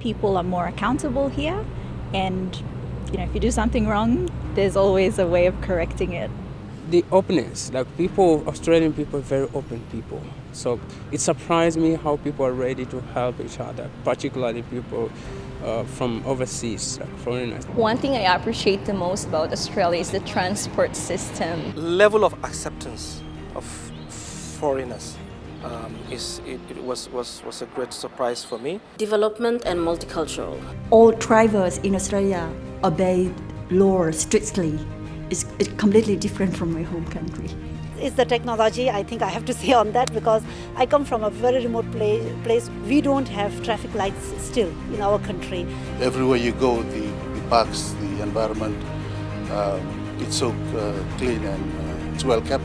People are more accountable here and you know if you do something wrong there's always a way of correcting it. The openness, like people, Australian people are very open people. So it surprised me how people are ready to help each other, particularly people uh, from overseas, like foreigners. One thing I appreciate the most about Australia is the transport system. Level of acceptance of foreigners um, is, it, it was, was, was a great surprise for me. Development and multicultural. All drivers in Australia obey law strictly. It's, it's completely different from my home country. It's the technology, I think I have to say on that because I come from a very remote place. place. We don't have traffic lights still in our country. Everywhere you go, the, the parks, the environment, um, it's so uh, clean and uh, it's well kept.